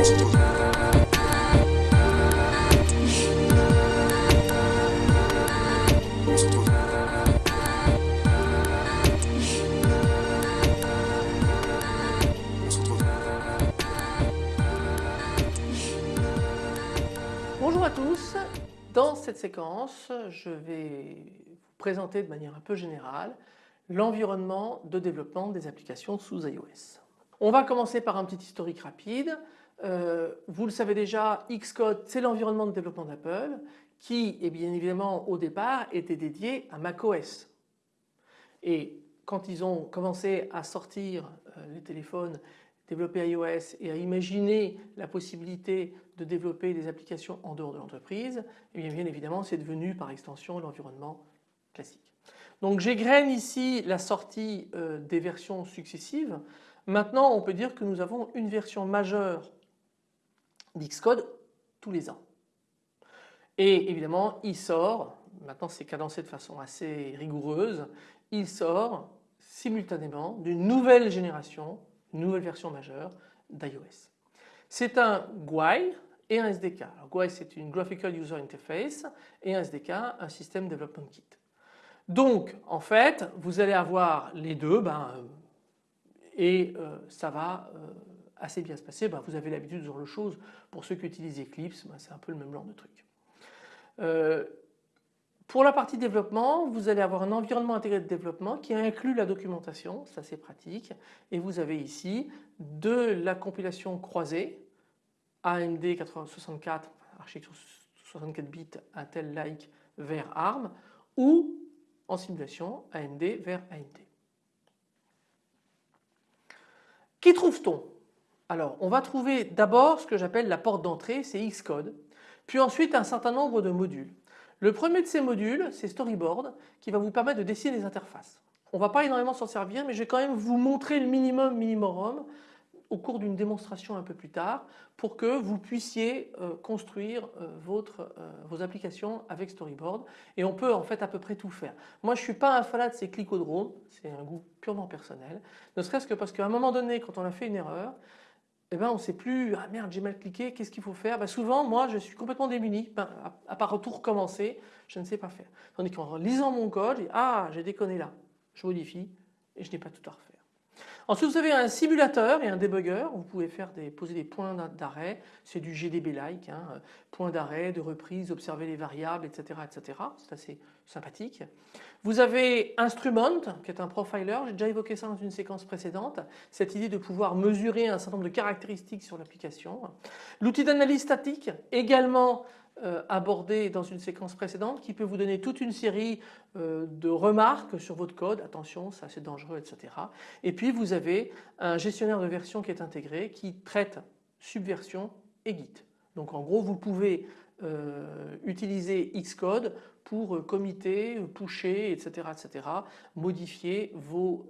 Bonjour à tous, dans cette séquence je vais vous présenter de manière un peu générale l'environnement de développement des applications sous iOS. On va commencer par un petit historique rapide. Euh, vous le savez déjà Xcode c'est l'environnement de développement d'Apple qui est bien évidemment au départ était dédié à macOS. Et quand ils ont commencé à sortir euh, les téléphones développer iOS et à imaginer la possibilité de développer des applications en dehors de l'entreprise, eh bien, évidemment c'est devenu par extension l'environnement classique. Donc j'égrène ici la sortie euh, des versions successives. Maintenant on peut dire que nous avons une version majeure d'Xcode tous les ans. Et évidemment il sort, maintenant c'est cadencé de façon assez rigoureuse, il sort simultanément d'une nouvelle génération nouvelle version majeure d'iOS. C'est un GUI et un SDK. Alors, GUI c'est une Graphical User Interface et un SDK un System Development Kit. Donc en fait vous allez avoir les deux ben, euh, et euh, ça va euh, assez bien se passer. Ben, vous avez l'habitude de ce genre de choses. Pour ceux qui utilisent Eclipse ben, c'est un peu le même genre de truc. Pour la partie développement, vous allez avoir un environnement intégré de développement qui inclut la documentation, ça c'est pratique. Et vous avez ici de la compilation croisée AMD 64, architecture 64 bits Intel-like vers ARM ou en simulation AMD vers AMD. Qui trouve-t-on? Alors on va trouver d'abord ce que j'appelle la porte d'entrée, c'est Xcode, puis ensuite un certain nombre de modules. Le premier de ces modules, c'est Storyboard, qui va vous permettre de dessiner des interfaces. On ne va pas énormément s'en servir, mais je vais quand même vous montrer le minimum minimum au cours d'une démonstration un peu plus tard pour que vous puissiez euh, construire euh, euh, vos applications avec Storyboard et on peut en fait à peu près tout faire. Moi je ne suis pas un fanat de ces clicodromes, c'est un goût purement personnel, ne serait-ce que parce qu'à un moment donné quand on a fait une erreur, eh ben on ne sait plus, ah merde j'ai mal cliqué, qu'est-ce qu'il faut faire? Ben Souvent moi je suis complètement démuni, ben, à, part tout recommencer, je ne sais pas faire. Tandis qu'en lisant mon code, ah j'ai déconné là, je modifie et je n'ai pas tout à refaire. Ensuite vous avez un simulateur et un debugger, vous pouvez faire des, poser des points d'arrêt, c'est du GDB-like, hein, points d'arrêt, de reprise, observer les variables, etc. etc. C'est assez sympathique. Vous avez Instrument qui est un profiler, j'ai déjà évoqué ça dans une séquence précédente, cette idée de pouvoir mesurer un certain nombre de caractéristiques sur l'application. L'outil d'analyse statique également euh, abordé dans une séquence précédente qui peut vous donner toute une série euh, de remarques sur votre code, attention ça c'est dangereux etc. Et puis vous avez un gestionnaire de version qui est intégré qui traite subversion et Git. Donc en gros vous pouvez euh, utiliser Xcode pour committer, pusher etc. etc. modifier vos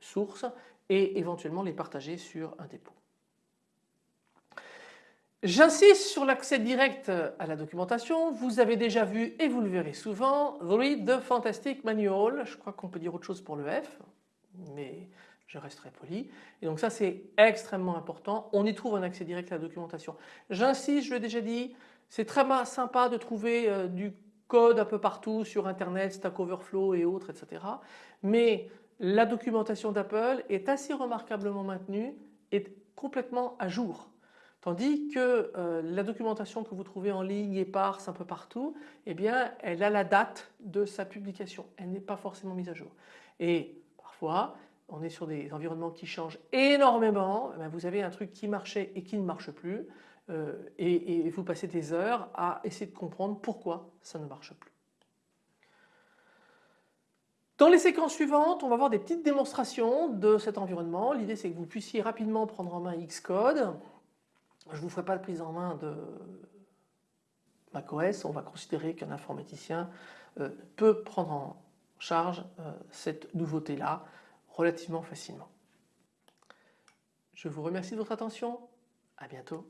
sources et éventuellement les partager sur un dépôt. J'insiste sur l'accès direct à la documentation. Vous avez déjà vu et vous le verrez souvent Read the Fantastic Manual. Je crois qu'on peut dire autre chose pour le F, mais je resterai poli. Et donc ça c'est extrêmement important. On y trouve un accès direct à la documentation. J'insiste, je l'ai déjà dit, c'est très sympa de trouver euh, du code un peu partout sur internet, Stack Overflow et autres etc. Mais la documentation d'Apple est assez remarquablement maintenue et complètement à jour. Tandis que euh, la documentation que vous trouvez en ligne éparse un peu partout, eh bien elle a la date de sa publication, elle n'est pas forcément mise à jour. Et parfois on est sur des environnements qui changent énormément, eh vous avez un truc qui marchait et qui ne marche plus euh, et, et vous passez des heures à essayer de comprendre pourquoi ça ne marche plus. Dans les séquences suivantes, on va voir des petites démonstrations de cet environnement. L'idée c'est que vous puissiez rapidement prendre en main Xcode, je ne vous ferai pas de prise en main de macOS, on va considérer qu'un informaticien euh, peut prendre en charge euh, cette nouveauté-là relativement facilement. Je vous remercie de votre attention, à bientôt.